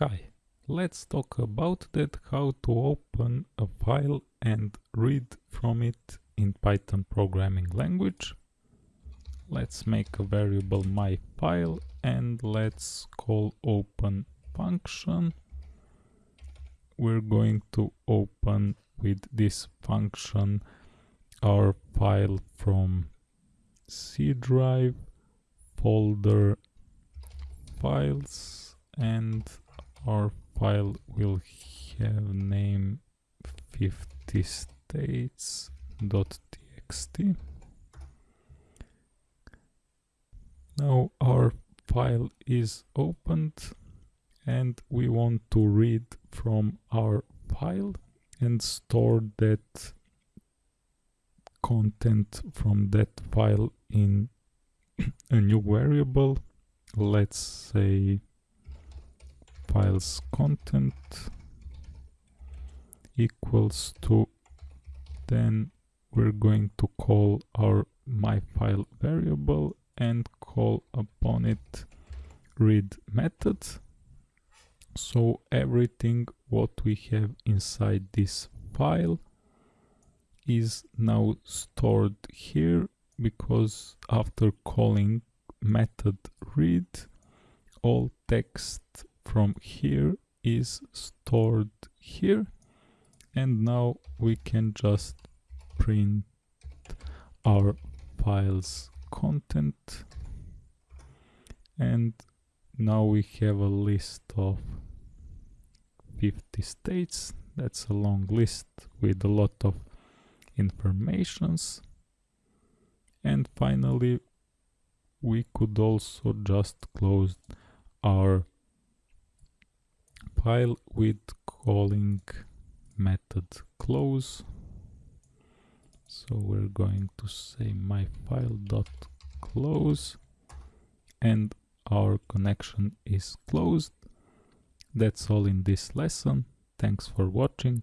Hi, let's talk about that how to open a file and read from it in Python programming language. Let's make a variable my file and let's call open function. We're going to open with this function our file from C drive folder files and our file will have name 50 states.txt now our file is opened and we want to read from our file and store that content from that file in a new variable. Let's say files content equals to then we're going to call our my file variable and call upon it read method. So everything what we have inside this file is now stored here because after calling method read all text from here is stored here. And now we can just print our files content. And now we have a list of 50 states. That's a long list with a lot of informations. And finally we could also just close our file with calling method close. So we're going to say my file dot close and our connection is closed. That's all in this lesson. Thanks for watching